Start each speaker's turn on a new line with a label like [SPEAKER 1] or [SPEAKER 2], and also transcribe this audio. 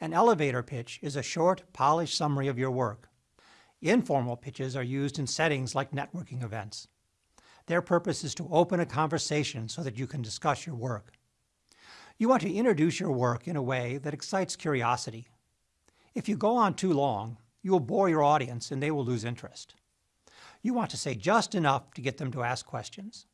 [SPEAKER 1] An elevator pitch is a short, polished summary of your work. Informal pitches are used in settings like networking events. Their purpose is to open a conversation so that you can discuss your work. You want to introduce your work in a way that excites curiosity. If you go on too long, you will bore your audience and they will lose interest. You want to say just enough to get them to ask questions.